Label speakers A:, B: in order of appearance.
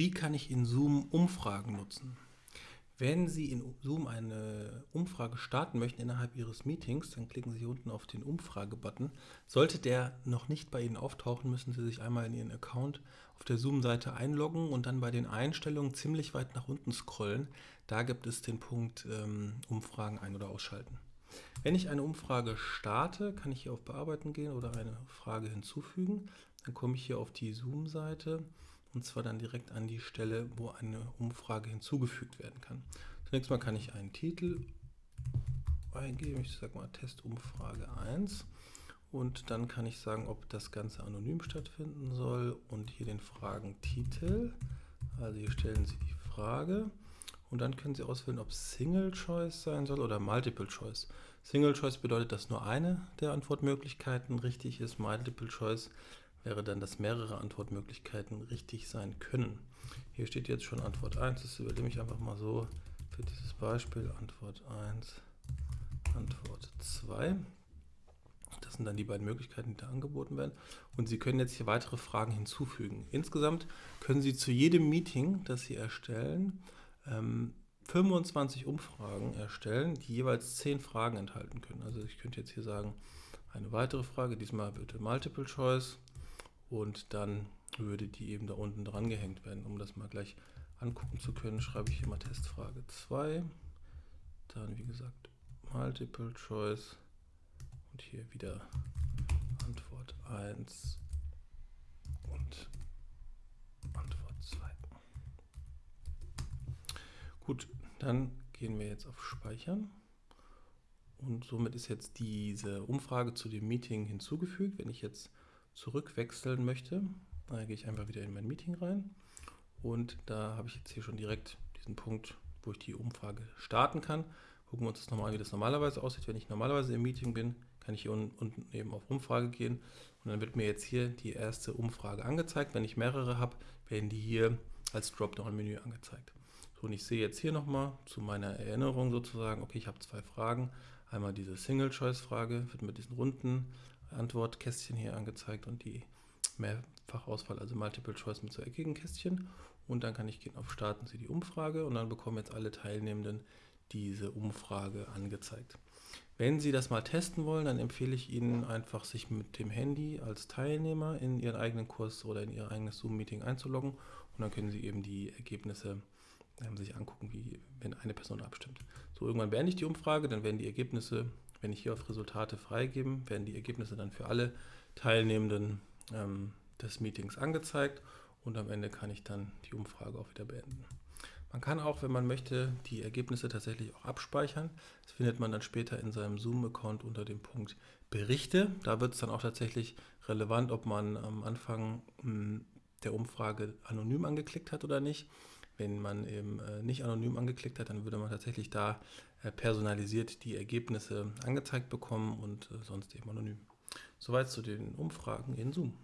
A: Wie kann ich in Zoom Umfragen nutzen? Wenn Sie in Zoom eine Umfrage starten möchten innerhalb Ihres Meetings, dann klicken Sie hier unten auf den Umfrage-Button. Sollte der noch nicht bei Ihnen auftauchen, müssen Sie sich einmal in Ihren Account auf der Zoom-Seite einloggen und dann bei den Einstellungen ziemlich weit nach unten scrollen. Da gibt es den Punkt ähm, Umfragen ein- oder ausschalten. Wenn ich eine Umfrage starte, kann ich hier auf Bearbeiten gehen oder eine Frage hinzufügen. Dann komme ich hier auf die Zoom-Seite und zwar dann direkt an die Stelle, wo eine Umfrage hinzugefügt werden kann. Zunächst mal kann ich einen Titel eingeben, ich sage mal Testumfrage 1 und dann kann ich sagen, ob das Ganze anonym stattfinden soll und hier den Fragentitel, also hier stellen Sie die Frage und dann können Sie auswählen, ob Single Choice sein soll oder Multiple Choice. Single Choice bedeutet, dass nur eine der Antwortmöglichkeiten richtig ist. Multiple Choice wäre dann, dass mehrere Antwortmöglichkeiten richtig sein können. Hier steht jetzt schon Antwort 1, das übernehme ich einfach mal so für dieses Beispiel. Antwort 1, Antwort 2. Das sind dann die beiden Möglichkeiten, die da angeboten werden. Und Sie können jetzt hier weitere Fragen hinzufügen. Insgesamt können Sie zu jedem Meeting, das Sie erstellen, 25 ähm, Umfragen erstellen, die jeweils 10 Fragen enthalten können. Also ich könnte jetzt hier sagen, eine weitere Frage, diesmal bitte Multiple Choice und dann würde die eben da unten dran gehängt werden. Um das mal gleich angucken zu können, schreibe ich hier mal Testfrage 2, dann wie gesagt Multiple Choice und hier wieder Antwort 1 und Antwort 2. Gut, dann gehen wir jetzt auf Speichern. Und somit ist jetzt diese Umfrage zu dem Meeting hinzugefügt. Wenn ich jetzt zurückwechseln möchte, dann gehe ich einfach wieder in mein Meeting rein und da habe ich jetzt hier schon direkt diesen Punkt, wo ich die Umfrage starten kann. Gucken wir uns das nochmal an, wie das normalerweise aussieht. Wenn ich normalerweise im Meeting bin, kann ich hier unten eben auf Umfrage gehen und dann wird mir jetzt hier die erste Umfrage angezeigt. Wenn ich mehrere habe, werden die hier als Dropdown-Menü angezeigt. So, und ich sehe jetzt hier nochmal zu meiner Erinnerung sozusagen, okay, ich habe zwei Fragen. Einmal diese Single-Choice-Frage wird mit diesen runden Antwortkästchen hier angezeigt und die Mehrfachauswahl, also Multiple Choice mit so eckigen Kästchen. Und dann kann ich gehen auf Starten Sie die Umfrage und dann bekommen jetzt alle Teilnehmenden diese Umfrage angezeigt. Wenn Sie das mal testen wollen, dann empfehle ich Ihnen einfach, sich mit dem Handy als Teilnehmer in Ihren eigenen Kurs oder in Ihr eigenes Zoom-Meeting einzuloggen und dann können Sie eben die Ergebnisse ähm, sich angucken, wie wenn eine Person abstimmt. So, irgendwann beende ich die Umfrage, dann werden die Ergebnisse wenn ich hier auf Resultate freigeben, werden die Ergebnisse dann für alle Teilnehmenden ähm, des Meetings angezeigt und am Ende kann ich dann die Umfrage auch wieder beenden. Man kann auch, wenn man möchte, die Ergebnisse tatsächlich auch abspeichern. Das findet man dann später in seinem Zoom-Account unter dem Punkt Berichte. Da wird es dann auch tatsächlich relevant, ob man am Anfang hm, der Umfrage anonym angeklickt hat oder nicht. Wenn man eben äh, nicht anonym angeklickt hat, dann würde man tatsächlich da äh, personalisiert die Ergebnisse angezeigt bekommen und äh, sonst eben anonym. Soweit zu den Umfragen in Zoom.